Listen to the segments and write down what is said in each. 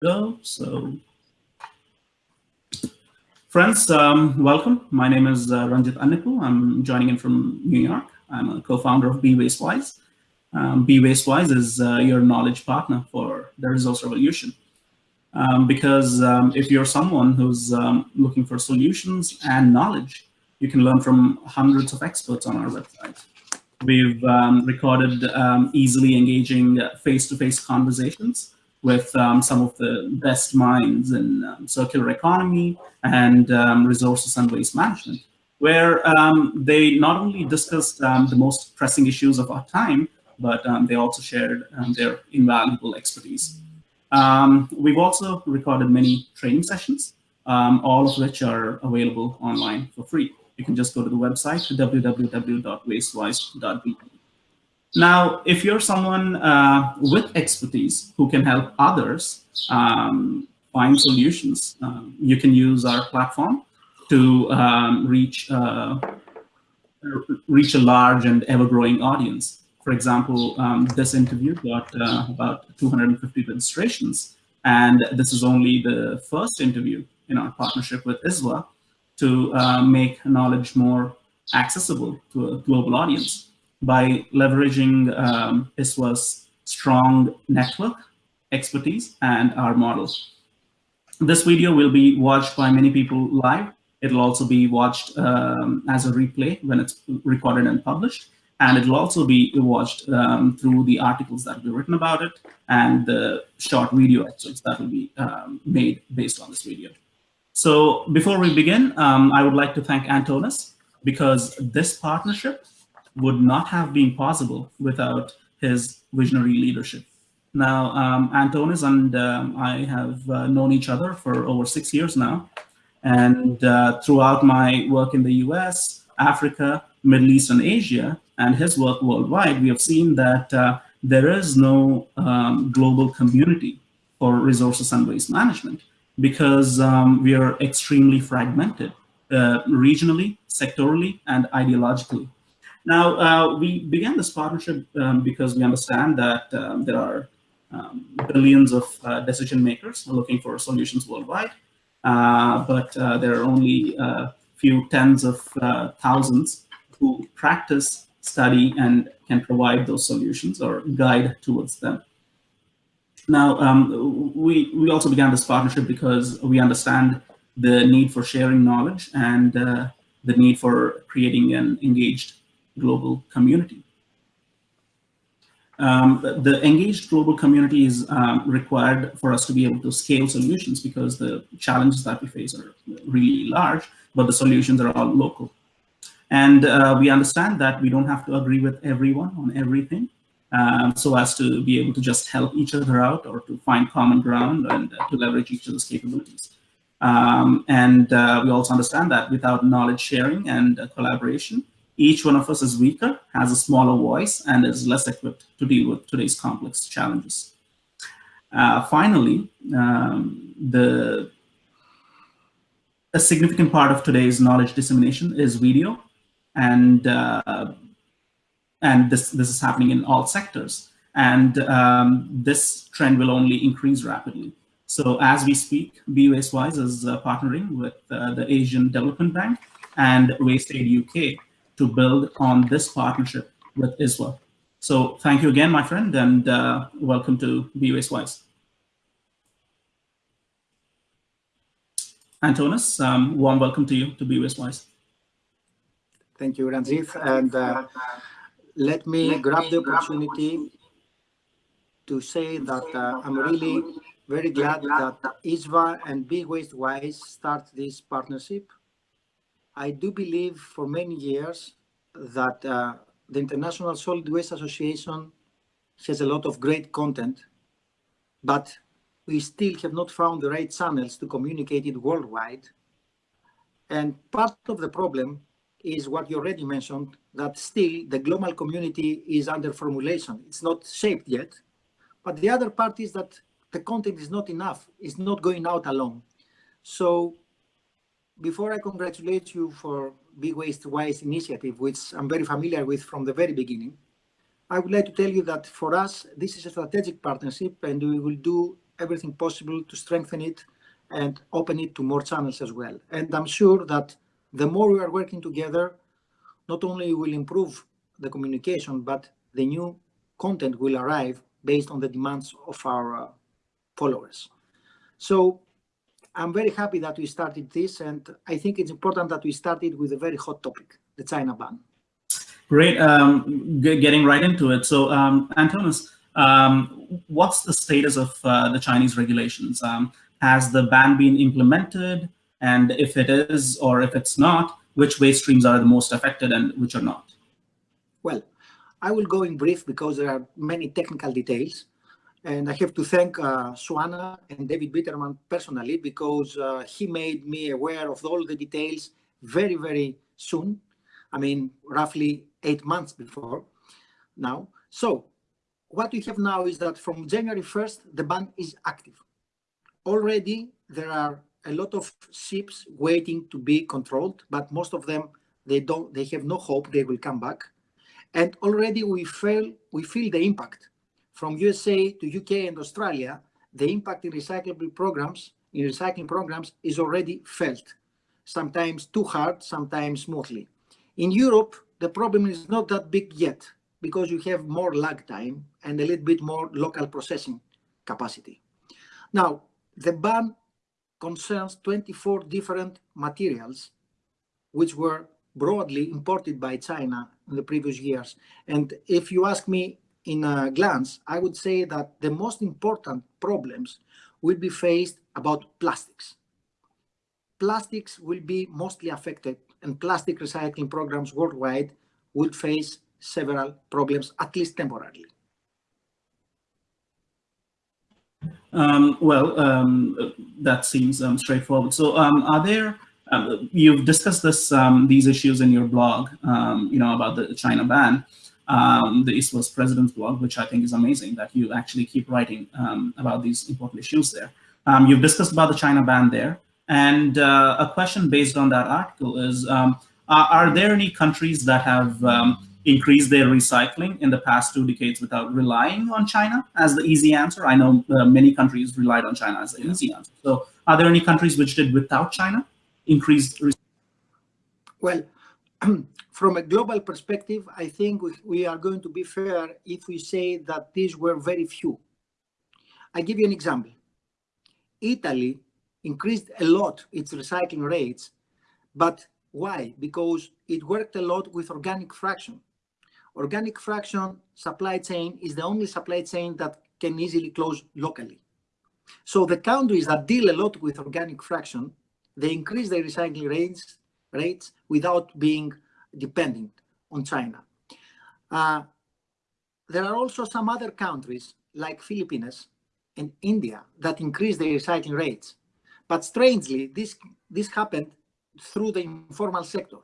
go. So, friends, um, welcome. My name is uh, Ranjit Annepu. I'm joining in from New York. I'm a co-founder of Be Wastewise. Um, Be Wastewise is uh, your knowledge partner for the resource revolution. Um, because um, if you're someone who's um, looking for solutions and knowledge, you can learn from hundreds of experts on our website. We've um, recorded easily engaging face-to-face -face conversations with um, some of the best minds in um, circular economy and um, resources and waste management, where um, they not only discussed um, the most pressing issues of our time, but um, they also shared their invaluable expertise. we've also recorded many training sessions, all of which are available online for free. You can just go to the website, www.wastewise.be. Now, if you're someone uh, with expertise who can help others um, find solutions, um, you can use our platform to um, reach uh, reach a large and ever-growing audience. For example, um, this interview got uh, about 250 registrations, and this is only the first interview in our partnership with ISWA to uh, make knowledge more accessible to a global audience by leveraging um, ISWA's strong network expertise and our models. This video will be watched by many people live. It'll also be watched um, as a replay when it's recorded and published. And it'll also be watched um, through the articles that will be written about it and the short video excerpts that will be um, made based on this video. So before we begin, um, I would like to thank Antonis because this partnership would not have been possible without his visionary leadership. Now, um, Antonis and um, I have uh, known each other for over six years now. And uh, throughout my work in the US, Africa, Middle East, and Asia, and his work worldwide, we have seen that uh, there is no um, global community for resources and waste management because um, we are extremely fragmented uh, regionally, sectorally, and ideologically. Now, uh, we began this partnership um, because we understand that um, there are um, billions of uh, decision makers looking for solutions worldwide, uh, but uh, there are only a few tens of uh, thousands who practice, study, and can provide those solutions or guide towards them. Now, um, we, we also began this partnership because we understand the need for sharing knowledge and uh, the need for creating an engaged global community. Um, the engaged global community is um, required for us to be able to scale solutions because the challenges that we face are really large, but the solutions are all local. And uh, we understand that we don't have to agree with everyone on everything um, so as to be able to just help each other out or to find common ground and uh, to leverage each other's capabilities. Um, and uh, we also understand that without knowledge sharing and uh, collaboration, each one of us is weaker, has a smaller voice, and is less equipped to deal with today's complex challenges. Uh, finally, um, the a significant part of today's knowledge dissemination is video, and uh, and this this is happening in all sectors, and um, this trend will only increase rapidly. So as we speak, Be Wastewise is uh, partnering with uh, the Asian Development Bank and WasteAid UK to build on this partnership with ISWA. So thank you again, my friend, and uh, welcome to Be Wastewise. Antonis, um, warm welcome to you to Be Wastewise. Thank you, Ranjit. And uh, let me let grab me the opportunity to say that uh, I'm really very glad that ISWA and Be Wastewise start this partnership I do believe for many years that uh, the International Solid Waste Association has a lot of great content, but we still have not found the right channels to communicate it worldwide. And part of the problem is what you already mentioned, that still the global community is under formulation. It's not shaped yet. But the other part is that the content is not enough. It's not going out alone. So before I congratulate you for Big Waste Wise initiative, which I'm very familiar with from the very beginning, I would like to tell you that for us, this is a strategic partnership and we will do everything possible to strengthen it and open it to more channels as well. And I'm sure that the more we are working together, not only will improve the communication, but the new content will arrive based on the demands of our uh, followers. So I'm very happy that we started this, and I think it's important that we started with a very hot topic, the China ban. Great, um, getting right into it. So, um, Antonis, um, what's the status of uh, the Chinese regulations? Um, has the ban been implemented? And if it is, or if it's not, which waste streams are the most affected and which are not? Well, I will go in brief because there are many technical details. And I have to thank uh, SWANA and David Biderman personally because uh, he made me aware of all the details very, very soon. I mean, roughly eight months before now. So what we have now is that from January 1st, the ban is active. Already there are a lot of ships waiting to be controlled, but most of them, they don't, they have no hope they will come back. And already we feel, we feel the impact from USA to UK and Australia, the impact in recyclable programs, in recycling programs is already felt, sometimes too hard, sometimes smoothly. In Europe, the problem is not that big yet because you have more lag time and a little bit more local processing capacity. Now, the ban concerns 24 different materials which were broadly imported by China in the previous years. And if you ask me in a glance, I would say that the most important problems will be faced about plastics. Plastics will be mostly affected and plastic recycling programs worldwide will face several problems, at least temporarily. Um, well, um, that seems um, straightforward. So um, are there, um, you've discussed this, um, these issues in your blog, you know, about the China ban, Um, the ISWA President's blog, which I think is amazing that you actually keep writing um, about these important issues there. Um, you've discussed about the China ban there. And uh, a question based on that article is, are, are, there any countries that have increased their recycling in the past two decades without relying on China as the easy answer? I know uh, many countries relied on China as the easy answer. So are there any countries which did without China increased? Well, from a global perspective, I think we, are going to be fair if we say that these were very few. I give you an example. Italy increased a lot its recycling rates, but why? Because it worked a lot with organic fraction organic fraction supply chain is the only supply chain that can easily close locally. So the countries that deal a lot with organic fraction, they increase their recycling rates, rates without being dependent on China. Uh, there are also some other countries like Philippines and India that increase their recycling rates. But strangely, this, this happened through the informal sector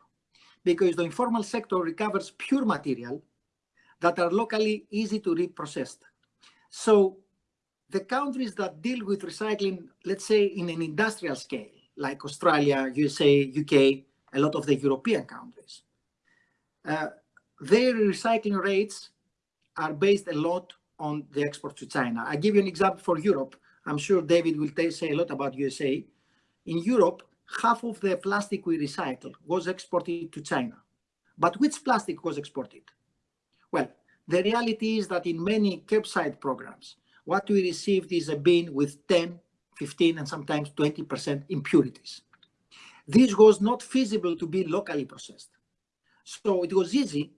because the informal sector recovers pure material that are locally easy to reprocess. So the countries that deal with recycling, let's say in an industrial scale, like Australia, USA, UK, a lot of the European countries, uh, their recycling rates are based a lot on the export to China. I give you an example for Europe. I'm sure David will say a lot about USA. In Europe, half of the plastic we recycle was exported to China. But which plastic was exported? Well, the reality is that in many curbside programs, what we received is a bin with 10, 15, and sometimes 20% impurities. This was not feasible to be locally processed. So it was easy,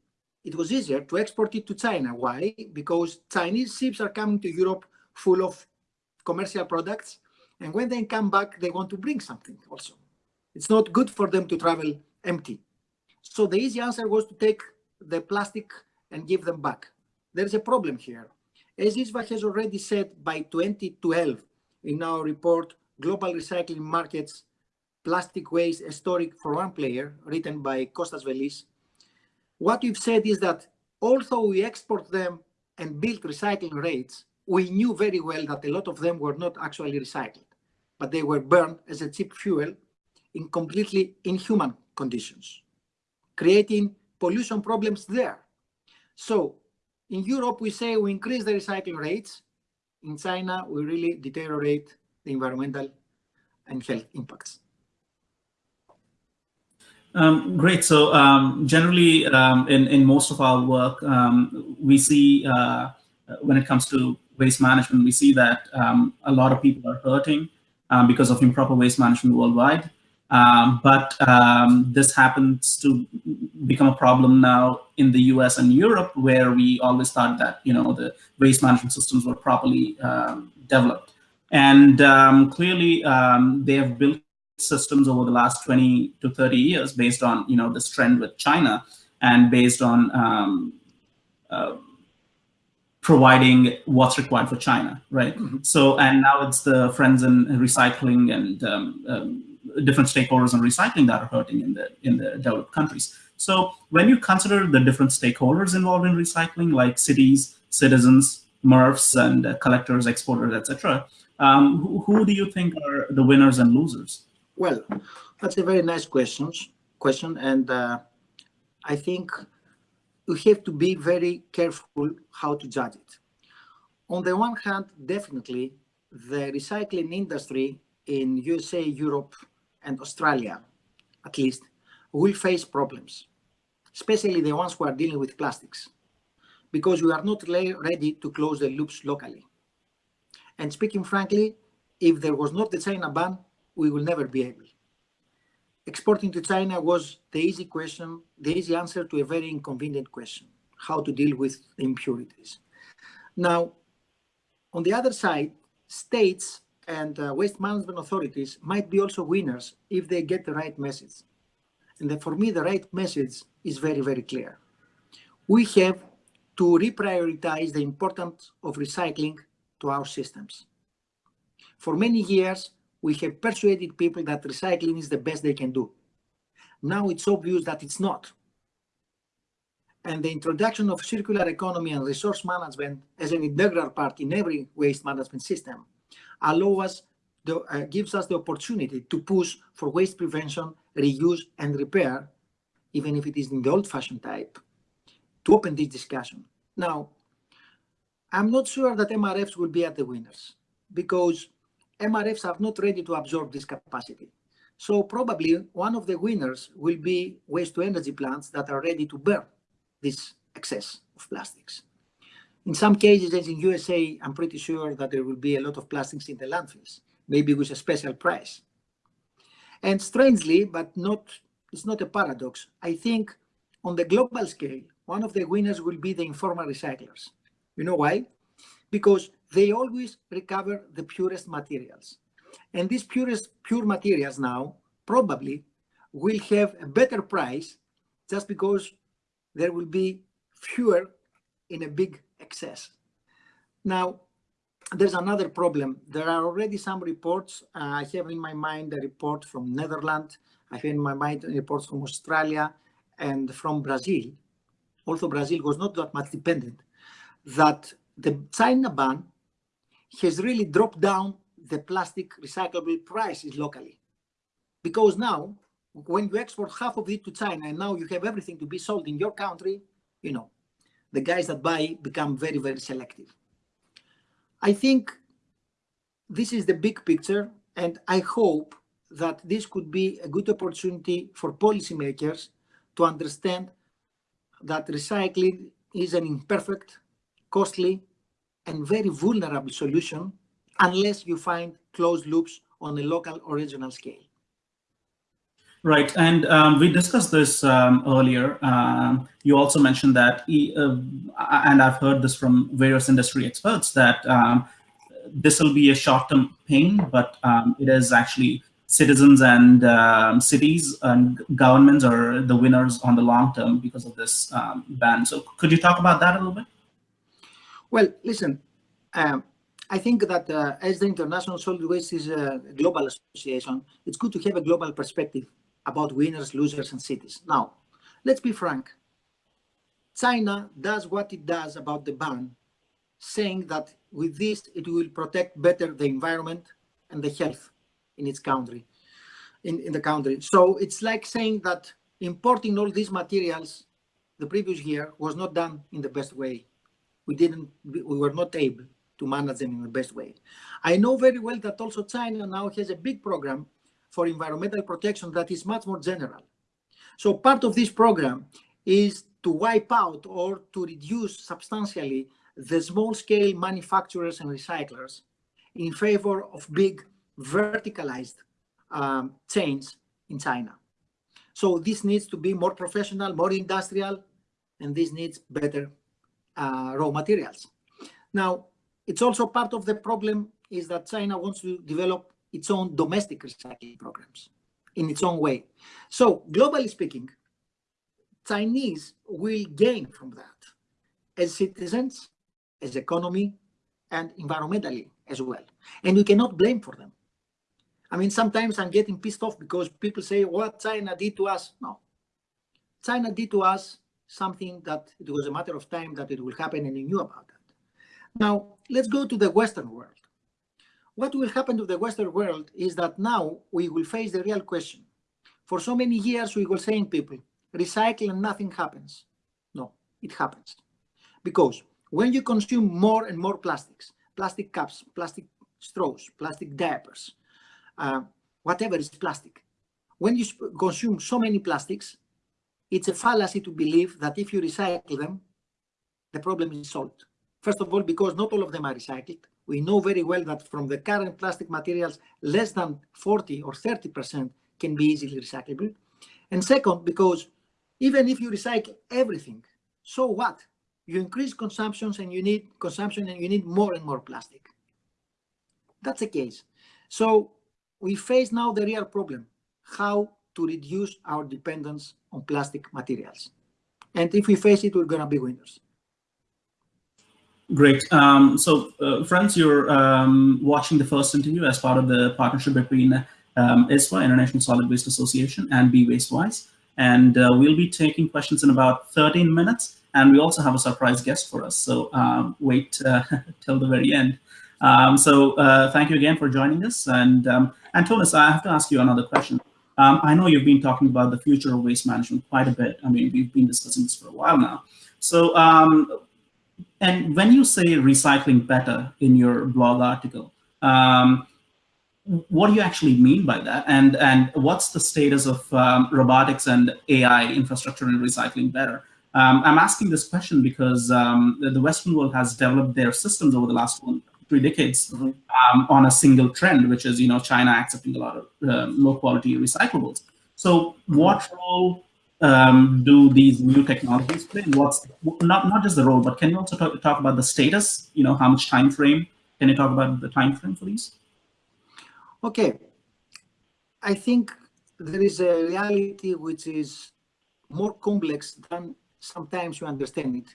it was easier to export it to China. Why? Because Chinese ships are coming to Europe full of commercial products. And when they come back, they want to bring something also. It's not good for them to travel empty. So the easy answer was to take the plastic and give them back. There's a problem here. As ISWA has already said by 2012 in our report, Global Recycling Markets, Plastic Waste Historic for One Player, written by Kostas Velis, what we've said is that although we export them and build recycling rates, we knew very well that a lot of them were not actually recycled, but they were burned as a cheap fuel in completely inhuman conditions, creating pollution problems there. So in Europe, we say we increase the recycling rates, in China we really deteriorate the environmental and health impacts. Um, great. So um, generally, um, in in most of our work, um, we see uh, when it comes to waste management, we see that um, a lot of people are hurting um, because of improper waste management worldwide. but this happens to become a problem now in the U.S. and Europe, where we always thought that you know the waste management systems were properly developed, and clearly they have built systems over the last 20 to 30 years based on you know this trend with China and based on um, uh, providing what's required for China, right? Mm -hmm. So and now it's the friends in recycling and um, um, different stakeholders in recycling that are hurting in the in the developed countries. So when you consider the different stakeholders involved in recycling, like cities, citizens, MRFs, and uh, collectors, exporters, etc., um, who, who do you think are the winners and losers? Well, that's a very nice question, question, and uh, I think we have to be very careful how to judge it. On the one hand, definitely, the recycling industry in USA, Europe, and Australia, at least, will face problems, especially the ones who are dealing with plastics, because we are not ready to close the loops locally. And speaking frankly, if there was not the China ban, we will never be able. Exporting to China was the easy question, the easy answer to a very inconvenient question, how to deal with impurities. Now, on the other side, states and uh, waste management authorities might be also winners if they get the right message. And for me, the right message is very, very clear. We have to reprioritize the importance of recycling to our systems. For many years, we have persuaded people that recycling is the best they can do. Now it's obvious that it's not. And the introduction of circular economy and resource management as an integral part in every waste management system allow us the, uh, gives us the opportunity to push for waste prevention, reuse, and repair, even if it is in the old-fashioned type, to open this discussion. Now, I'm not sure that MRFs will be at the winners because MRFs are not ready to absorb this capacity. So probably one of the winners will be waste to energy plants that are ready to burn this excess of plastics. In some cases, as in USA, I'm pretty sure that there will be a lot of plastics in the landfills, maybe with a special price. And strangely, but not, it's not a paradox, I think on the global scale, one of the winners will be the informal recyclers. You know why? Because they always recover the purest materials. And these purest pure materials now probably will have a better price just because there will be fewer in a big excess. Now, there's another problem. There are already some reports. Uh, I have in my mind a report from Netherlands. I have in my mind reports from Australia and from Brazil. Also, Brazil was not that much dependent. That the China ban has really dropped down the plastic recyclable prices locally. Because now, when you export half of it to China and now you have everything to be sold in your country, you know, the guys that buy become very, very selective. I think this is the big picture and I hope that this could be a good opportunity for policymakers to understand that recycling is an imperfect, costly, and very vulnerable solution unless you find closed loops on a local or regional scale. Right, and um, we discussed this um, earlier. Um, you also mentioned that, uh, and I've heard this from various industry experts, that um, this will be a short-term pain, but um, it is actually citizens and um, cities and governments are the winners on the long term because of this ban. So could you talk about that a little bit? Well, listen, um, I think that uh, as the International Solid Waste is a global association, it's good to have a global perspective about winners, losers, and cities. Now, let's be frank. China does what it does about the ban, saying that with this, it will protect better the environment and the health in its country, in, in the country. So it's like saying that importing all these materials the previous year was not done in the best way we didn't, we were not able. to manage them in the best way. I know very well that also China now has a big program for environmental protection that is much more general. So part of this program is to wipe out or to reduce substantially the small scale manufacturers and recyclers in favor of big verticalized um, chains in China. So this needs to be more professional, more industrial, and this needs better Uh, raw materials. Now, it's also part of the problem is that China wants to develop its own domestic recycling programs in its own way. So globally speaking, Chinese will gain from that as citizens, as economy, and environmentally as well. And we cannot blame for them. I mean, sometimes I'm getting pissed off because people say what China did to us. No, China did to us something that it was a matter of time that it will happen and he knew about that. Now, let's go to the Western world. What will happen to the Western world is that now we will face the real question. For so many years, we were saying people, recycle and nothing happens. No, it happens. Because when you consume more and more plastics, plastic cups, plastic straws, plastic diapers, uh, whatever is plastic, when you consume so many plastics, it's a fallacy to believe that if you recycle them, the problem is solved. First of all, because not all of them are recycled. We know very well that from the current plastic materials, less than 40 or 30% can be easily recyclable. And second, because even if you recycle everything, so what? You increase consumptions and you need consumption and you need more and more plastic. That's the case. So we face now the real problem, how to reduce our dependence on plastic materials. And if we face it, we're going to be winners. Great. Um, so, uh, friends, you're um, watching the first interview as part of the partnership between um, ISWA, International Solid Waste Association, and Be Wastewise. And uh, we'll be taking questions in about 13 minutes. And we also have a surprise guest for us. So um, wait uh, till the very end. Um, so uh, thank you again for joining us. And um, Antonis, I have to ask you another question. Um, I know you've been talking about the future of waste management quite a bit. I mean, we've been discussing this for a while now. So um, and when you say recycling better in your blog article, um, what do you actually mean by that? And, and what's the status of um, robotics and AI infrastructure in recycling better? Um, I'm asking this question because um, the, the, Western world has developed their systems over the last one, three decades mm -hmm. on a single trend, which is you know China accepting a lot of uh, low quality recyclables. So what role um, do these new technologies play? What's not not just the role, but can you also talk, talk about the status? You know, how much time frame? Can you talk about the time frame for these? Okay, I think there is a reality which is more complex than sometimes you understand it.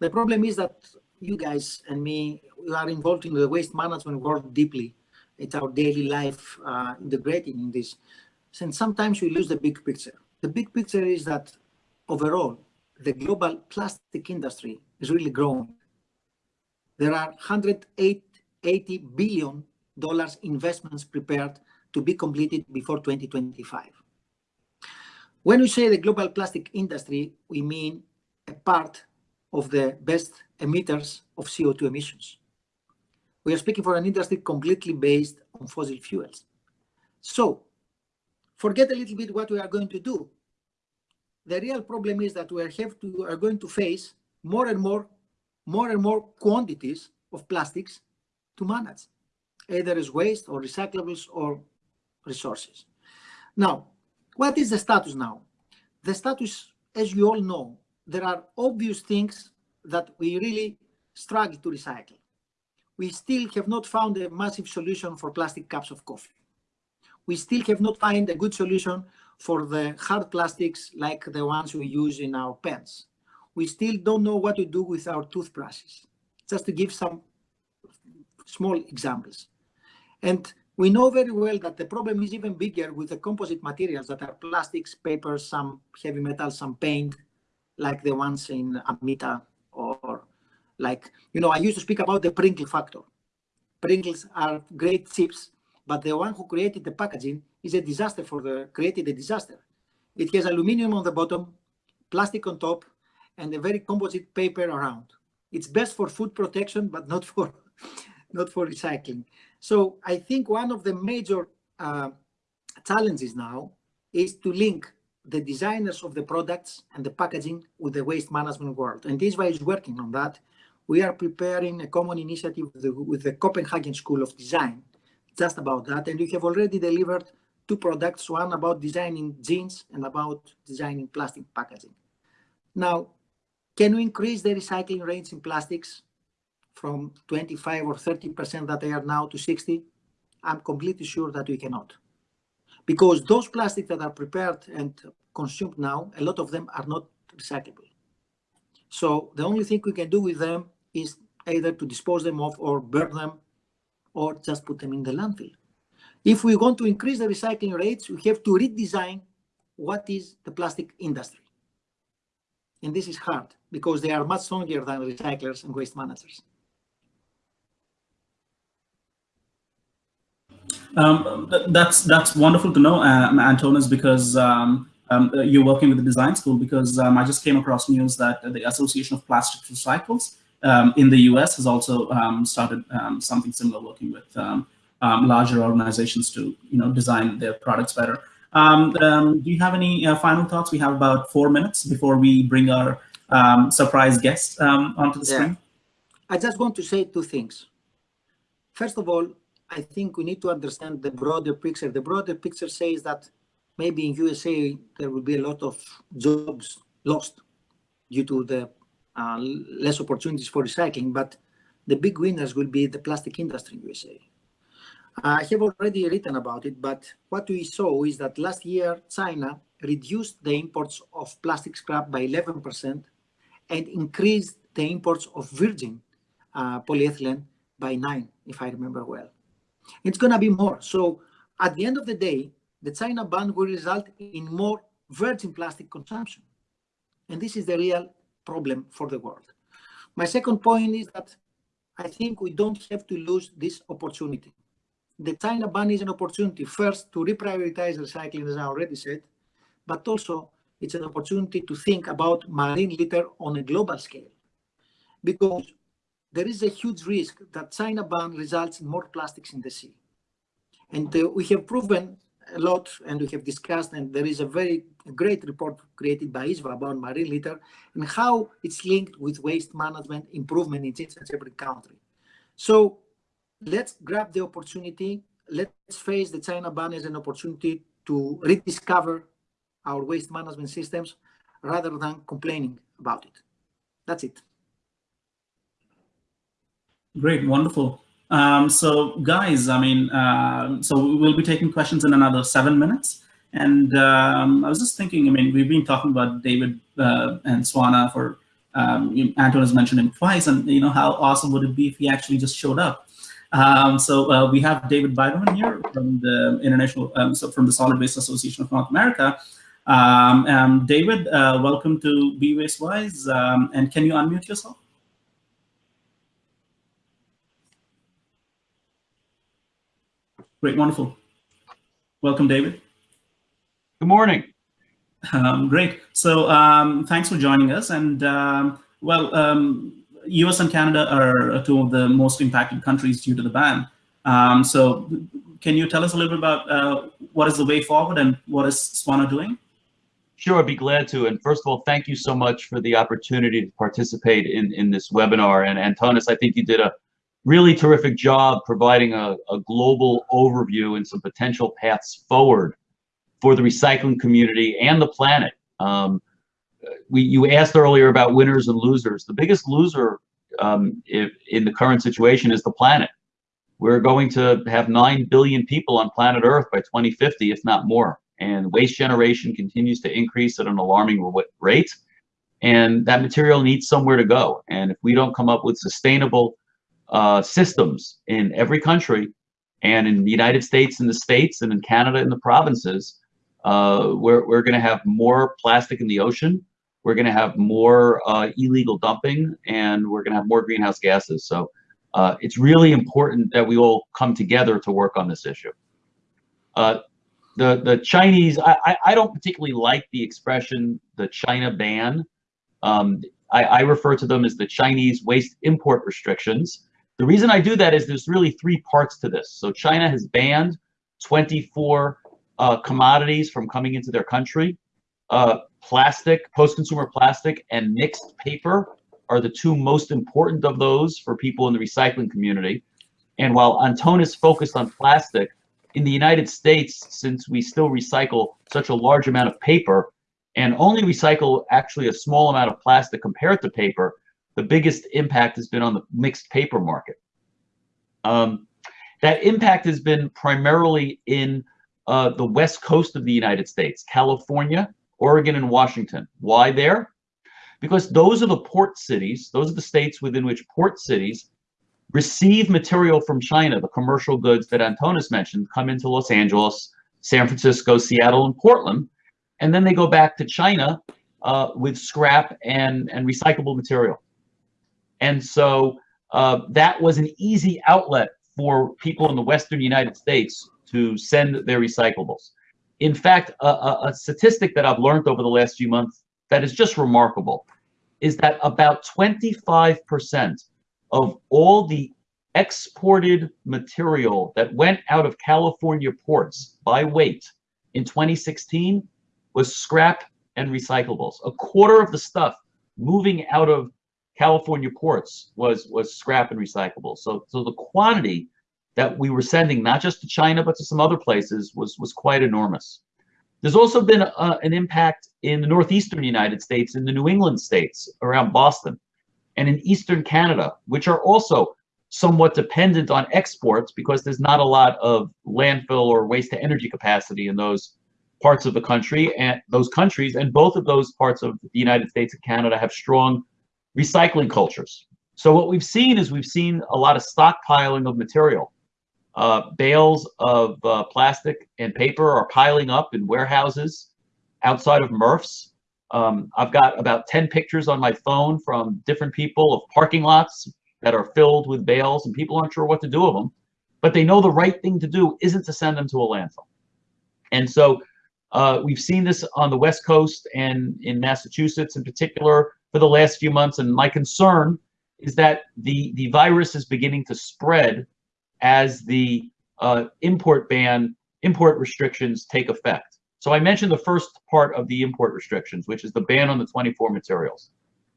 The problem is that you guys and me we are involved in the waste management world deeply. It's our daily life uh, integrating in this. And sometimes we lose the big picture. The big picture is that overall, the global plastic industry is really growing. There are 180 billion dollars investments prepared to be completed before 2025. When we say the global plastic industry, we mean a part of the best emitters of CO2 emissions. We are speaking for an industry completely based on fossil fuels. So forget a little bit what we are going to do. The real problem is that we are, have to, are going to face more and more, more and more quantities of plastics to manage, either as waste or recyclables or resources. Now, what is the status now? The status, as you all know, there are obvious things that we really struggle to recycle. We still have not found a massive solution for plastic cups of coffee we still have not found a good solution for the hard plastics like the ones we use in our pens. We still don't know what to do with our toothbrushes, just to give some small examples. And we know very well that the problem is even bigger with the composite materials that are plastics, paper, some heavy metals, some paint, like the ones in Amita or like, you know, I used to speak about the Pringle factor. Pringles are great chips but the one who created the packaging is a disaster for the, created a disaster. It has aluminum on the bottom, plastic on top, and a very composite paper around. It's best for food protection, but not for, not for recycling. So I think one of the major uh, challenges now is to link the designers of the products and the packaging with the waste management world. And ISWA is working on that. We are preparing a common initiative with the, with the Copenhagen School of Design just about that. And we have already delivered two products, one about designing jeans and about designing plastic packaging. Now, can we increase the recycling rates in plastics from 25 or 30% that they are now to 60? I'm completely sure that we cannot. Because those plastics that are prepared and consumed now, a lot of them are not recyclable. So the only thing we can do with them is either to dispose them off or burn them or just put them in the landfill. If we want to increase the recycling rates, we have to redesign what is the plastic industry. And this is hard because they are much stronger than recyclers and waste managers. Um, that's that's wonderful to know, um, Antonis, because um, um, you're working with the design school. Because um, I just came across news that the Association of Plastic Recyclers um, in the U.S. has also started something similar, working with larger organizations to you know design their products better. do you have any uh, final thoughts? We have about four minutes before we bring our surprise guest onto the screen. I just want to say two things. First of all, I think we need to understand the broader picture. The broader picture says that maybe in USA there will be a lot of jobs lost due to the uh, less opportunities for recycling, but the big winners will be the plastic industry in USA. I have already written about it, but what we saw is that last year China reduced the imports of plastic scrap by 11% and increased the imports of virgin uh, polyethylene by 9, if I remember well. It's going to be more. So at the end of the day, the China ban will result in more virgin plastic consumption. And this is the real problem for the world. My second point is that I think we don't have to lose this opportunity. The China ban is an opportunity first to reprioritize recycling, as I already said, but also it's an opportunity to think about marine litter on a global scale. Because there is a huge risk that China ban results in more plastics in the sea. And uh, we have proven a lot and we have discussed and there is a very great report created by ISWA about marine litter and how it's linked with waste management improvement in each and every country. So let's grab the opportunity. Let's face the China ban as an opportunity to rediscover our waste management systems rather than complaining about it. That's it. Great, wonderful. Um, so guys, I mean, uh, so we'll be taking questions in another seven minutes. And um, I was just thinking, I mean, we've been talking about David uh, and Swana for, um, Anton has mentioned him twice, and you know, how awesome would it be if he actually just showed up? Um, so uh, we have David Biderman here from the International, um, so from the Solid Waste Association of North America. David, uh, welcome to Be Waste Wise, and can you unmute yourself? Great, wonderful. Welcome, David. Good morning. Um, great. So um, thanks for joining us. And um, well, US um, and Canada are two of the most impacted countries due to the ban. Um, so can you tell us a little bit about uh, what is the way forward and what is Swana doing? Sure, I'd be glad to. And first of all, thank you so much for the opportunity to participate in, in this webinar. And Antonis, I think you did a really terrific job providing a, a global overview and some potential paths forward for the recycling community and the planet. Um, we, you asked earlier about winners and losers. The biggest loser um, if, in the current situation is the planet. We're going to have 9 billion people on planet Earth by 2050, if not more. And waste generation continues to increase at an alarming rate. And that material needs somewhere to go. And if we don't come up with sustainable uh, systems in every country and in the United States in the states and in Canada in the provinces, uh, we're, we're going to have more plastic in the ocean. We're going to have more uh, illegal dumping and we're going to have more greenhouse gases. So uh, it's really important that we all come together to work on this issue. Uh, the, the Chinese, I, I don't particularly like the expression, the China ban. Um, I, I refer to them as the Chinese waste import restrictions The reason I do that is there's really three parts to this. So China has banned 24 uh, commodities from coming into their country. Uh, plastic, post-consumer plastic, and mixed paper are the two most important of those for people in the recycling community. And while Antonis focused on plastic, in the United States, since we still recycle such a large amount of paper and only recycle actually a small amount of plastic compared to paper, the biggest impact has been on the mixed paper market. Um, that impact has been primarily in uh, the west coast of the United States, California, Oregon, and Washington. Why there? Because those are the port cities, those are the states within which port cities receive material from China, the commercial goods that Antonis mentioned come into Los Angeles, San Francisco, Seattle, and Portland, and then they go back to China uh, with scrap and, and recyclable material. And so uh, that was an easy outlet for people in the Western United States to send their recyclables. In fact, a, a, a statistic that I've learned over the last few months that is just remarkable is that about 25% of all the exported material that went out of California ports by weight in 2016 was scrap and recyclables. A quarter of the stuff moving out of California ports was was scrap and recyclable. So so the quantity that we were sending not just to China but to some other places was was quite enormous. There's also been a, an impact in the northeastern United States, in the New England states around Boston and in eastern Canada, which are also somewhat dependent on exports because there's not a lot of landfill or waste to energy capacity in those parts of the country and those countries and both of those parts of the United States and Canada have strong recycling cultures. So what we've seen is we've seen a lot of stockpiling of material. Uh, bales of uh, plastic and paper are piling up in warehouses outside of MRFs um, I've got about 10 pictures on my phone from different people of parking lots that are filled with bales and people aren't sure what to do with them, but they know the right thing to do isn't to send them to a landfill. And so uh, we've seen this on the West Coast and in Massachusetts in particular for the last few months. And my concern is that the, the virus is beginning to spread as the uh, import ban, import restrictions take effect. So I mentioned the first part of the import restrictions, which is the ban on the 24 materials.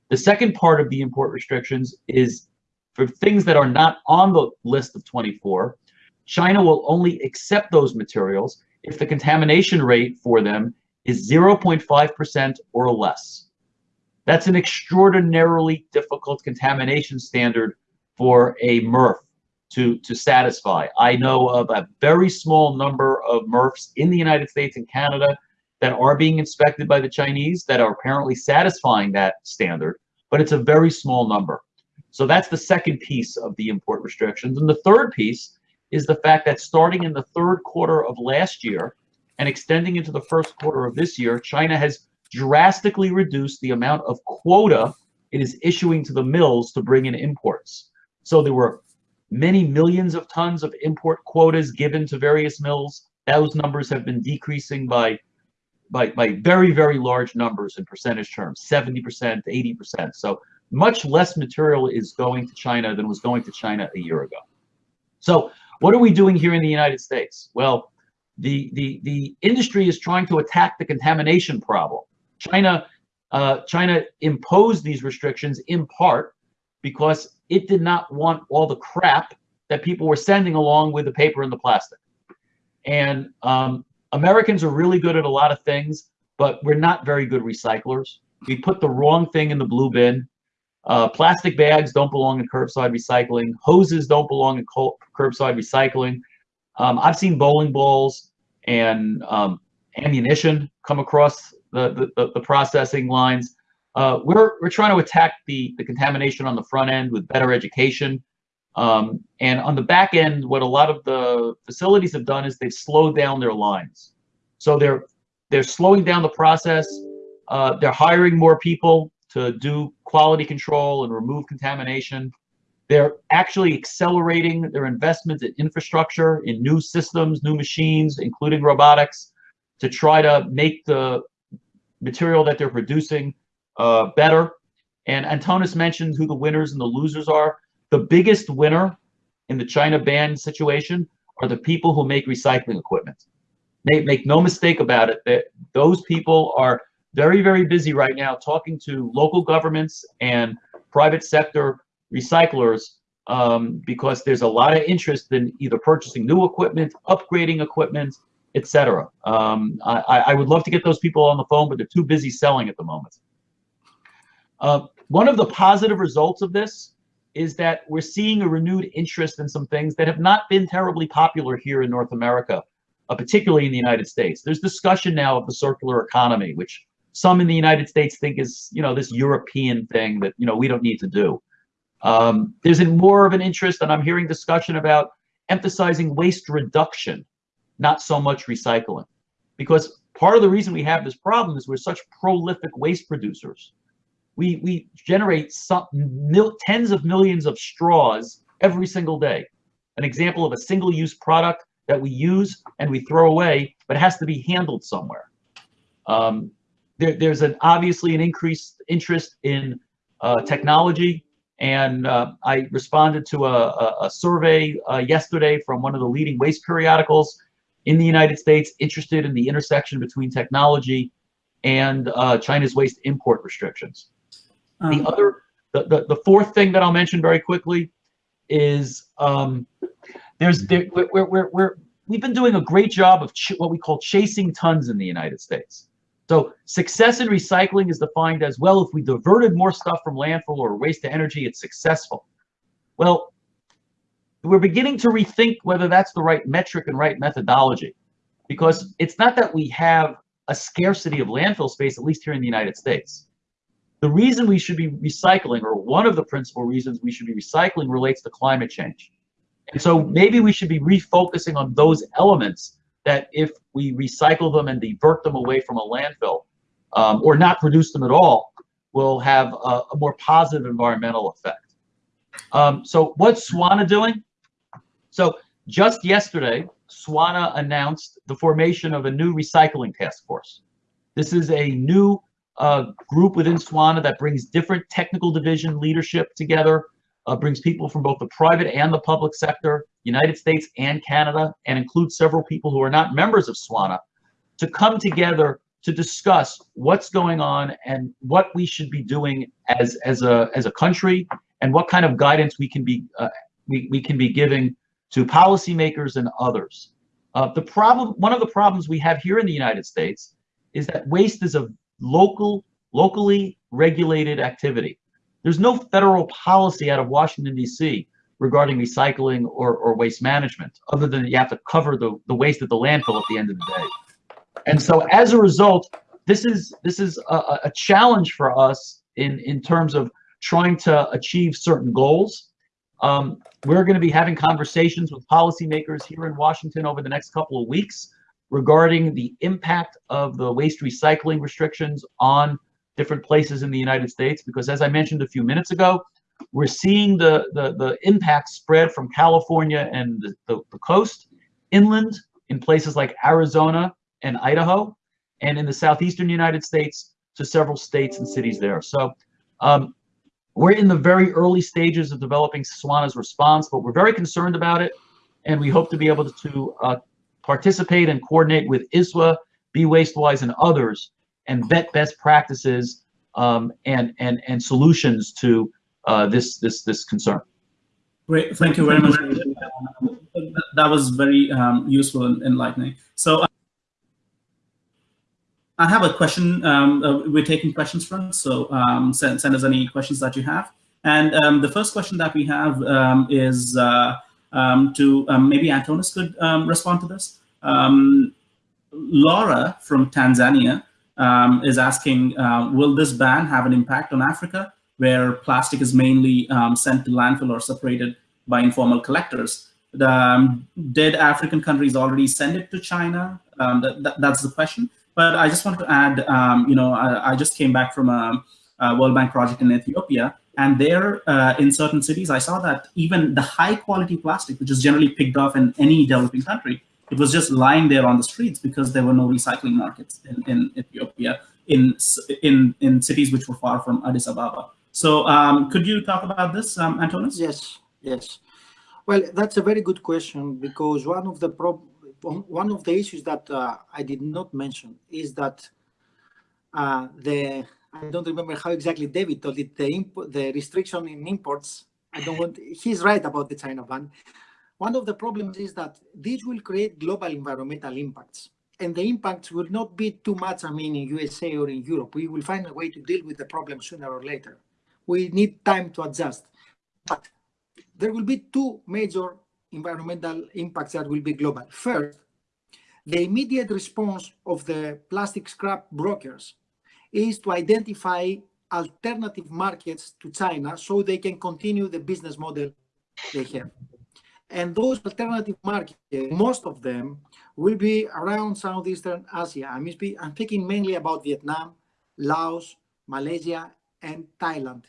The second part of the import restrictions is for things that are not on the list of 24, China will only accept those materials if the contamination rate for them is 0.5% or less. That's an extraordinarily difficult contamination standard for a MRF to, to satisfy. I know of a very small number of MRFs in the United States and Canada that are being inspected by the Chinese that are apparently satisfying that standard, but it's a very small number. So that's the second piece of the import restrictions. And the third piece is the fact that starting in the third quarter of last year and extending into the first quarter of this year, China has drastically reduced the amount of quota it is issuing to the mills to bring in imports. So there were many millions of tons of import quotas given to various mills. Those numbers have been decreasing by by, by very, very large numbers in percentage terms, 70%, 80%. So much less material is going to China than was going to China a year ago. So what are we doing here in the United States? Well, the, the, the industry is trying to attack the contamination problem. China, uh, China imposed these restrictions in part because it did not want all the crap that people were sending along with the paper and the plastic. And um, Americans are really good at a lot of things, but we're not very good recyclers. We put the wrong thing in the blue bin. Uh, plastic bags don't belong in curbside recycling. Hoses don't belong in curbside recycling. Um, I've seen bowling balls and um, ammunition come across the, the, the processing lines. Uh, we're, we're trying to attack the, the contamination on the front end with better education. Um, and on the back end, what a lot of the facilities have done is they've slowed down their lines. So they're they're slowing down the process. Uh, they're hiring more people to do quality control and remove contamination. They're actually accelerating their investments in infrastructure, in new systems, new machines, including robotics, to try to make the material that they're producing uh, better. And Antonis mentioned who the winners and the losers are. the biggest winner in the China ban situation are the people who make recycling equipment. Make, make no mistake about it, that those people are very, very busy right now talking to local governments and private sector recyclers um, because there's a lot of interest in either purchasing new equipment, upgrading equipment, etc. Um, I, I, would love to get those people on the phone, but they're too busy selling at the moment. Uh, one of the positive results of this is that we're seeing a renewed interest in some things that have not been terribly popular here in North America, uh, particularly in the United States. There's discussion now of the circular economy, which some in the United States think is, you know, this European thing that, you know, we don't need to do. Um, there's more of an interest, and I'm hearing discussion about emphasizing waste reduction, not so much recycling. Because part of the reason we have this problem is we're such prolific waste producers we we generate some mil, tens of millions of straws every single day. An example of a single-use product that we use and we throw away, but it has to be handled somewhere. Um, there, there's an obviously an increased interest in uh, technology, and uh, I responded to a, a, a survey uh, yesterday from one of the leading waste periodicals in the United States interested in the intersection between technology and uh, China's waste import restrictions. Um, the other, the, the, the, fourth thing that I'll mention very quickly is um, there's there, we're, we're, we're, we've been doing a great job of what we call chasing tons in the United States. So success in recycling is defined as, well, if we diverted more stuff from landfill or waste to energy, it's successful. Well, we're beginning to rethink whether that's the right metric and right methodology because it's not that we have a scarcity of landfill space, at least here in the United States. The reason we should be recycling, or one of the principal reasons we should be recycling, relates to climate change. And so maybe we should be refocusing on those elements that if we recycle them and divert them away from a landfill, um, or not produce them at all, will have a, a more positive environmental effect. Um, so what's SWANA doing? So just yesterday, SWANA announced the formation of a new recycling task force. This is a new uh, group within SWANA that brings different technical division leadership together, uh, brings people from both the private and the public sector, United States and Canada, and includes several people who are not members of SWANA to come together to discuss what's going on and what we should be doing as as a as a country and what kind of guidance we can be uh, we, we can be giving to policymakers and others. Uh, the problem, one of the problems we have here in the United States is that waste is a local, locally regulated activity. There's no federal policy out of Washington, D.C. regarding recycling or, or waste management, other than you have to cover the, the waste at the landfill at the end of the day. And so as a result, this is this is a, a challenge for us in, in terms of trying to achieve certain goals. Um, we're going to be having conversations with policymakers here in Washington over the next couple of weeks regarding the impact of the waste recycling restrictions on different places in the United States. Because as I mentioned a few minutes ago, we're seeing the, the, the impact spread from California and the, the, the coast inland in places like Arizona and Idaho, and in the southeastern United States to several states and cities there. So um, we're in the very early stages of developing SWANA's response, but we're very concerned about it, and we hope to be able to uh, participate and coordinate with ISWA, Be Wastewise, and others, and vet best practices um, and and and solutions to uh, this this this concern. Great, thank you very much. That was very um, useful and enlightening. So. I have a question. Um, uh, we're taking questions from, so um, send, send us any questions that you have. And um, the first question that we have um, is uh, um, to um, maybe Antonis could respond to this. Laura from Tanzania is asking, uh, will this ban have an impact on Africa, where plastic is mainly sent to landfill or separated by informal collectors? did African countries already send it to China? That, that, that's the question. But I just want to add, you know, I, I, just came back from a, a World Bank project in Ethiopia, and there, uh, in certain cities, I saw that even the high quality plastic, which is generally picked off in any developing country, it was just lying there on the streets because there were no recycling markets in, in Ethiopia, in, in, in cities which were far from Addis Ababa. So um, could you talk about this, um, Antonis? Yes, Yes. Well, that's a very good question because one of the prob one of the issues that uh, I did not mention is that uh, the I don't remember how exactly David told it the the restriction in imports. I don't want. He's right about the China ban. One of the problems is that this will create global environmental impacts, and the impacts will not be too much. I mean, in USA or in Europe, we will find a way to deal with the problem sooner or later. We need time to adjust, but there will be two major environmental impacts that will be global. First, the immediate response of the plastic scrap brokers is to identify alternative markets to China so they can continue the business model they have. And those alternative markets, most of them will be around Southeastern Asia. I'm, I'm thinking mainly about Vietnam, Laos, Malaysia, and Thailand.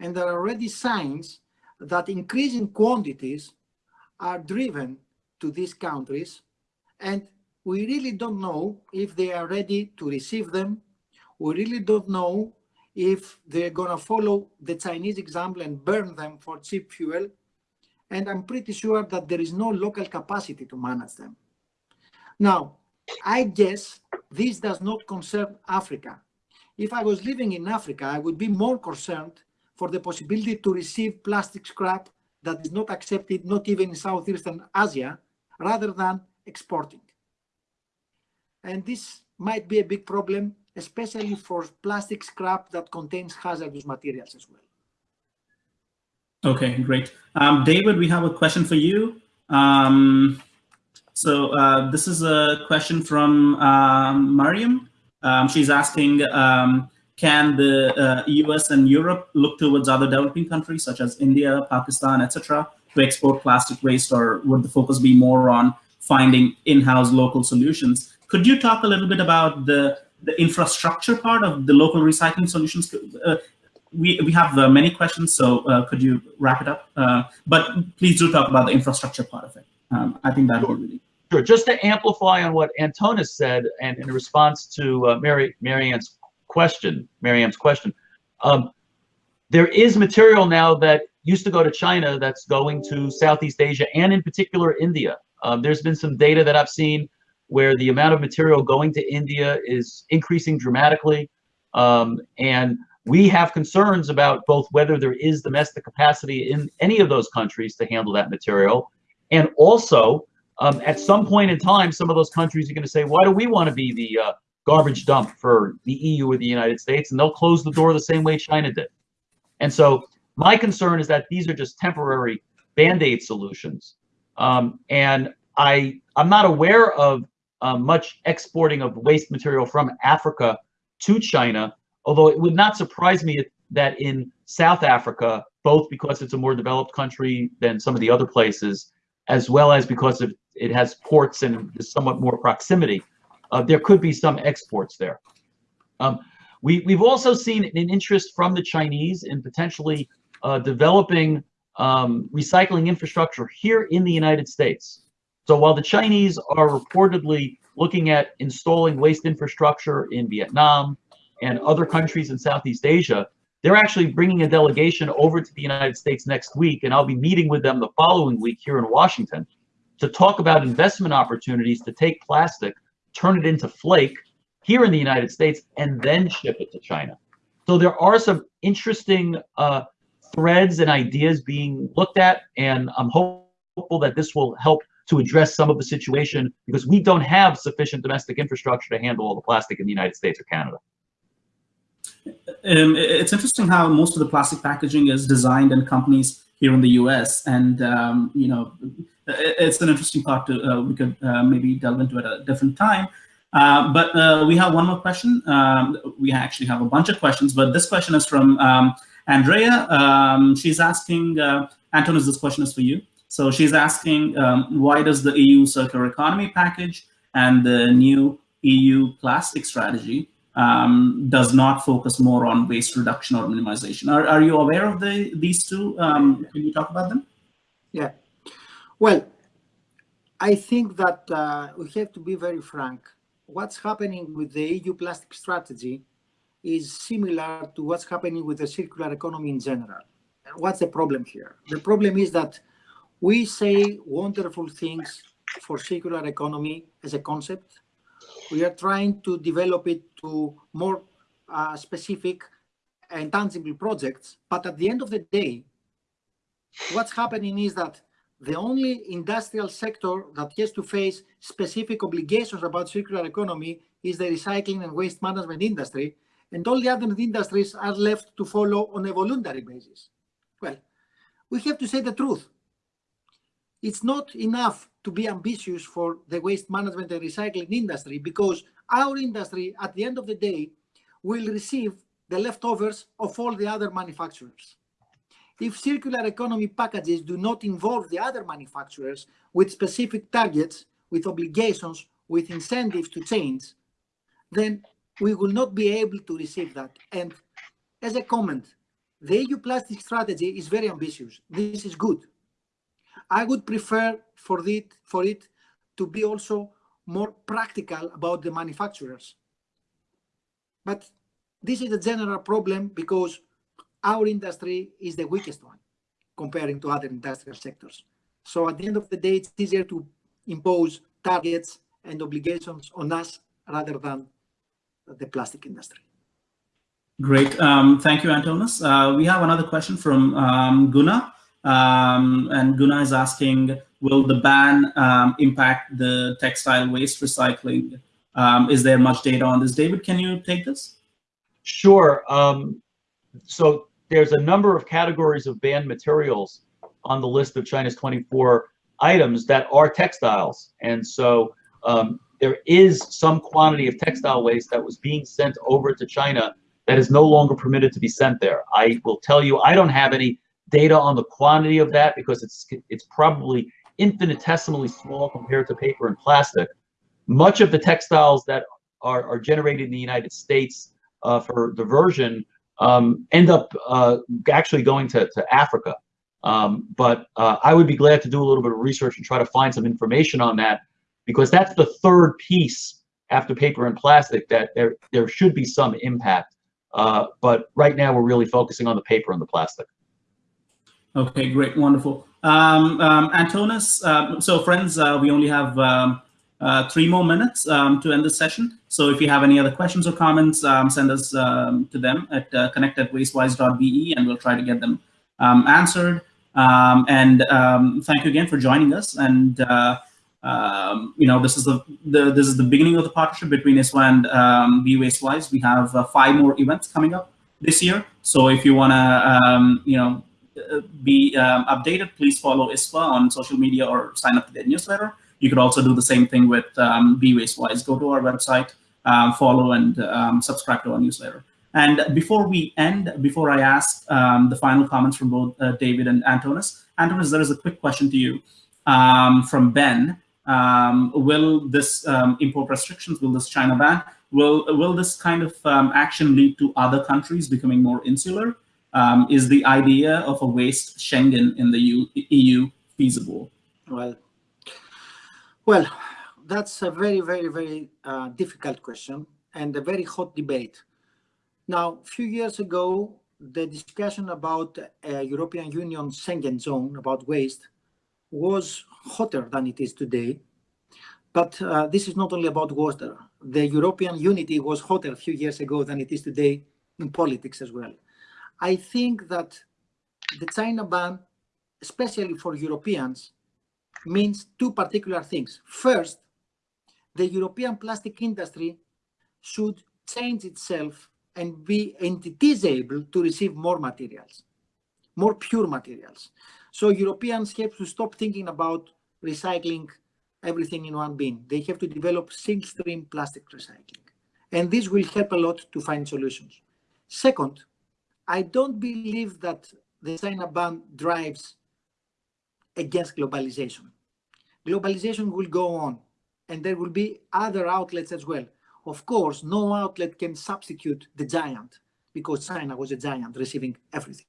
And there are already signs that increasing quantities are driven to these countries and we really don't know if they are ready to receive them. We really don't know if they're going to follow the Chinese example and burn them for cheap fuel. And I'm pretty sure that there is no local capacity to manage them. Now, I guess this does not concern Africa. If I was living in Africa, I would be more concerned for the possibility to receive plastic scrap that is not accepted, not even in Southeastern Asia, rather than exporting. And this might be a big problem, especially for plastic scrap that contains hazardous materials as well. Okay, great. Um, David, we have a question for you. Um, so uh, this is a question from um, Mariam. Um, she's asking, um, can the uh, US and Europe look towards other developing countries such as India, Pakistan, etc., to export plastic waste, or would the focus be more on finding in-house local solutions? Could you talk a little bit about the, the infrastructure part of the local recycling solutions? Uh, we, we have uh, many questions, so uh, could you wrap it up? Uh, but please do talk about the infrastructure part of it. Um, I think that would be really Sure. Just to amplify on what Antonis said, and in response to uh, Mary Marianne's question, Marianne's question, um, there is material now that used to go to China that's going to Southeast Asia and in particular India. Um, there's been some data that I've seen where the amount of material going to India is increasing dramatically. Um, and we have concerns about both whether there is domestic capacity in any of those countries to handle that material. And also, um, at some point in time, some of those countries are going to say, why do we want to be the uh, garbage dump for the EU or the United States? And they'll close the door the same way China did. And so my concern is that these are just temporary band-aid solutions. Um, and I, I'm not aware of uh, much exporting of waste material from Africa to China, although it would not surprise me that in South Africa, both because it's a more developed country than some of the other places, as well as because of, it has ports and somewhat more proximity, uh, there could be some exports there. Um, we, we've also seen an interest from the Chinese in potentially uh, developing um, recycling infrastructure here in the United States. So while the Chinese are reportedly looking at installing waste infrastructure in Vietnam and other countries in Southeast Asia, they're actually bringing a delegation over to the United States next week, and I'll be meeting with them the following week here in Washington to talk about investment opportunities to take plastic, turn it into flake here in the United States, and then ship it to China. So there are some interesting uh, threads and ideas being looked at, and I'm hopeful that this will help to address some of the situation because we don't have sufficient domestic infrastructure to handle all the plastic in the United States or Canada. Um, it's interesting how most of the plastic packaging is designed in companies here in the U.S. And um, you know, it's an interesting part to uh, we could uh, maybe delve into at a different time. Uh, but uh, we have one more question. Um, we actually have a bunch of questions, but this question is from um, Andrea. Um, she's asking, uh, Antonis, this question is for you. So she's asking, um, why does the EU circular economy package and the new EU plastic strategy um, does not focus more on waste reduction or minimization? Are, are you aware of the these two? Um, can you talk about them? Yeah. Well, I think that uh, we have to be very frank. What's happening with the EU plastic strategy is similar to what's happening with the circular economy in general. what's the problem here? The problem is that we say wonderful things for circular economy as a concept. We are trying to develop it to more uh, specific and tangible projects. But at the end of the day, what's happening is that the only industrial sector that has to face specific obligations about circular economy is the recycling and waste management industry, and all the other industries are left to follow on a voluntary basis. Well, we have to say the truth. It's not enough to be ambitious for the waste management and recycling industry because our industry, at the end of the day, will receive the leftovers of all the other manufacturers. If circular economy packages do not involve the other manufacturers with specific targets, with obligations, with incentives to change, then we will not be able to receive that. And as a comment, the EU plastic strategy is very ambitious. This is good. I would prefer for it, for it to be also more practical about the manufacturers. But this is a general problem because our industry is the weakest one comparing to other industrial sectors. So at the end of the day, it's easier to impose targets and obligations on us rather than the plastic industry. Great. Um, thank you, Antonis. Uh, we have another question from um, Guna. Um, and Guna is asking, will the ban um, impact the textile waste recycling? Um, is there much data on this? David, can you take this? Sure. Um, so there's a number of categories of banned materials on the list of China's 24 items that are textiles. And so um, there is some quantity of textile waste that was being sent over to China that is no longer permitted to be sent there. I will tell you, I don't have any data on the quantity of that because it's it's probably infinitesimally small compared to paper and plastic. Much of the textiles that are, are generated in the United States uh, for diversion um, end up uh, actually going to, to Africa. Um, but uh, I would be glad to do a little bit of research and try to find some information on that because that's the third piece after paper and plastic that there, there should be some impact. Uh, but right now we're really focusing on the paper and the plastic. Okay, great, wonderful. Um, um, Antonis, uh, so friends, uh, we only have um, uh, three more minutes um, to end the session. So if you have any other questions or comments, um, send us to them at uh, connect at wastewise.be and we'll try to get them answered. And thank you again for joining us. And uh, you know, this is the, the this is the beginning of the partnership between ISWA and um, Be Wastewise. We have uh, five more events coming up this year. So if you want to, you know, uh, be updated, please follow ISWA on social media or sign up to their newsletter. You could also do the same thing with um, Be Wastewise. Go to our website, um, follow and um, subscribe to our newsletter. And before we end, before I ask um, the final comments from both uh, David and Antonis, Antonis, there is a quick question to you um, from Ben. Um, will this import restrictions, will this China ban, will, will this kind of action lead to other countries becoming more insular? Is the idea of a waste Schengen in the EU, EU feasible? Well, well, that's a very, very, very uh, difficult question and a very hot debate. Now, a few years ago, the discussion about a European Union Schengen zone about waste was hotter than it is today. But uh, this is not only about water. The European unity was hotter a few years ago than it is today in politics as well. I think that the China ban, especially for Europeans, means two particular things. First, the European plastic industry should change itself and be and it is able to receive more materials, more pure materials. So Europeans have to stop thinking about recycling everything in one bin. They have to develop single stream plastic recycling. And this will help a lot to find solutions. Second, I don't believe that the China ban drives against globalization. Globalization will go on and there will be other outlets as well. Of course, no outlet can substitute the giant because China was a giant receiving everything.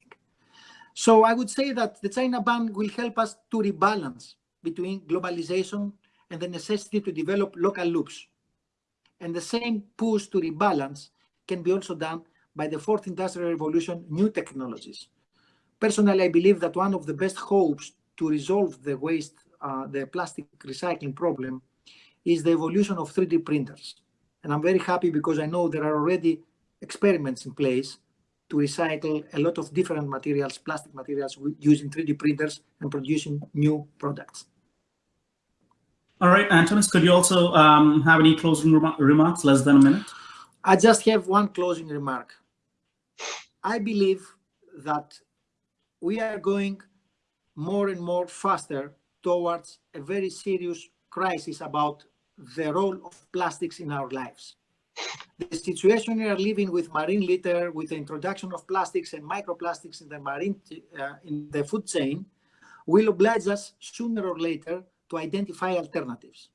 So I would say that the China ban will help us to rebalance between globalization and the necessity to develop local loops. And the same push to rebalance can be also done by the fourth industrial revolution, new technologies. personally, I believe that one of the best hopes to resolve the waste, uh, the plastic recycling problem is the evolution of 3D printers. And I'm very happy because I know there are already experiments in place to recycle a lot of different materials, plastic materials, using 3D printers and producing new products. All right, Antonis, could you also um, have any closing rem remarks, less than a minute? I just have one closing remark. I believe that we are going more and more faster towards a very serious crisis about the role of plastics in our lives. The situation we are living with marine litter, with the introduction of plastics and microplastics in the marine, uh, in the food chain, will oblige us sooner or later to identify alternatives.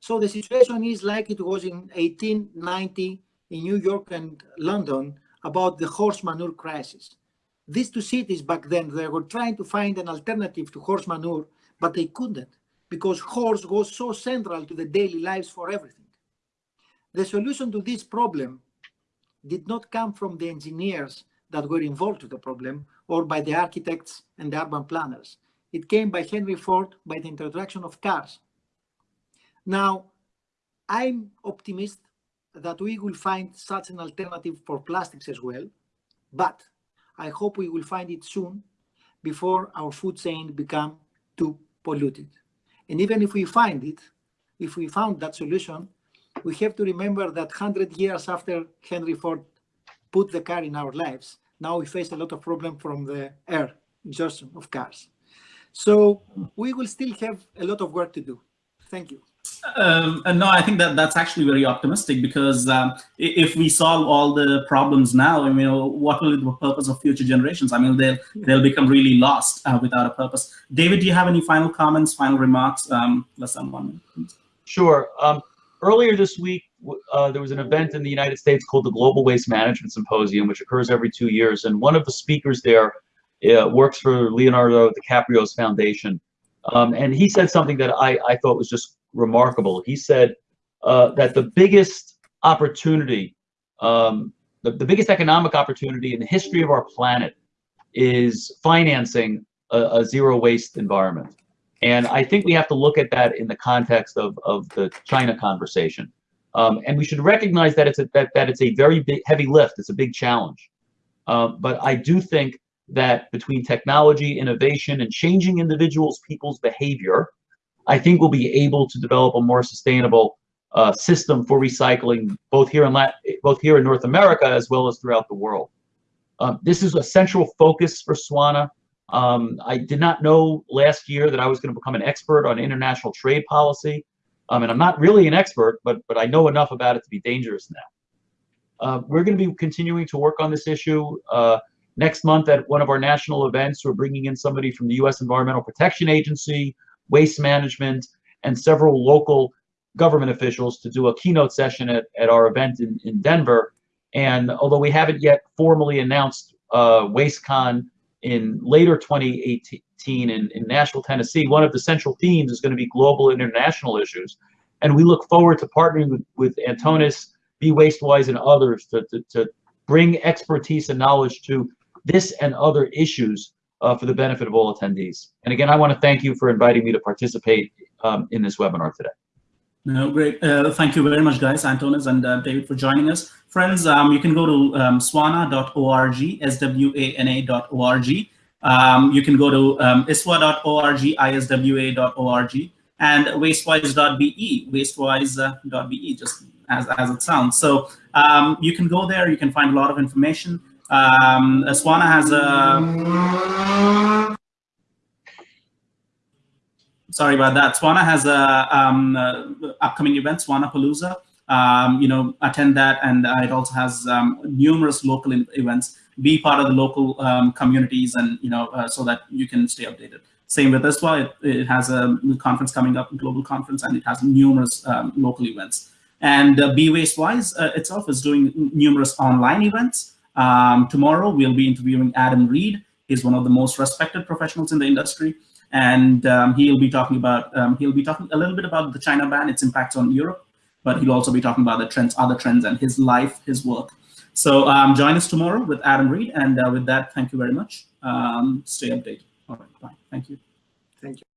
So the situation is like it was in 1890 in New York and London about the horse manure crisis. These two cities back then, they were trying to find an alternative to horse manure, but they couldn't because horse was so central to the daily lives for everything. The solution to this problem did not come from the engineers that were involved with the problem or by the architects and the urban planners. It came by Henry Ford by the introduction of cars. Now, I'm optimist that we will find such an alternative for plastics as well, but I hope we will find it soon before our food chain become too polluted. And even if we find it, if we found that solution, we have to remember that 100 years after Henry Ford put the car in our lives, now we face a lot of problem from the air exhaustion of cars. So we will still have a lot of work to do. Thank you. Um, no, I think that that's actually very optimistic because um, if we solve all the problems now, I mean, what will be the purpose of future generations? I mean, they'll they'll become really lost uh, without a purpose. David, do you have any final comments, final remarks? Um, less than one. Sure. Um, earlier this week, uh, there was an event in the United States called the Global Waste Management Symposium, which occurs every two years. And one of the speakers there uh, works for Leonardo DiCaprio's foundation. Um, and he said something that I, I thought was just remarkable. He said uh, that the biggest opportunity, um, the, the biggest economic opportunity in the history of our planet is financing a, a zero waste environment. And I think we have to look at that in the context of, of the China conversation. Um, and we should recognize that it's a, that, that it's a very big, heavy lift. It's a big challenge. Um, but I do think that between technology, innovation, and changing individuals, people's behavior, I think we'll be able to develop a more sustainable uh, system for recycling, both here in Latin, both here in North America as well as throughout the world. Um, this is a central focus for SWANA. Um, I did not know last year that I was going to become an expert on international trade policy. Um, and I'm not really an expert, but but I know enough about it to be dangerous now. Uh, we're going to be continuing to work on this issue. Uh, next month at one of our national events, we're bringing in somebody from the U.S. Environmental Protection Agency, Waste Management, and several local government officials to do a keynote session at, at our event in, in Denver. And although we haven't yet formally announced uh, WasteCon in later 2018 in, in Nashville, Tennessee, one of the central themes is going to be global and international issues. And we look forward to partnering with, with Antonis, Be Wastewise, and others to, to, to bring expertise and knowledge to this and other issues uh, for the benefit of all attendees. And again, I want to thank you for inviting me to participate um, in this webinar today. No, great. Uh, thank you very much, guys, Antonis and uh, David, for joining us. Friends, um, you can go to um, swana.org, S-W-A-N-A.org. Um, you can go to um, iswa.org, iswa.org, and wastewise.be, wastewise.be, just as, as it sounds. So um, you can go there, you can find a lot of information. Um, Swana has a sorry about that. Swana has a um, uh, upcoming event, Swana Palooza. Um, you know, attend that, and uh, it also has um, numerous local events. Be part of the local um, communities, and you know, uh, so that you can stay updated. Same with ISWA, it, it has a conference coming up, global conference, and it has numerous um, local events. And uh, Be Wastewise uh, itself is doing numerous online events. Um, tomorrow, we'll be interviewing Adam Read. He's one of the most respected professionals in the industry. And um, he'll be talking about, um, he'll be talking a little bit about the China ban, its impacts on Europe, but he'll also be talking about the trends, other trends, and his life, his work. So um, join us tomorrow with Adam Read. And uh, with that, thank you very much. Um, stay updated. All right, bye. Thank you. Thank you.